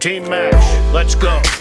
Team match, let's go.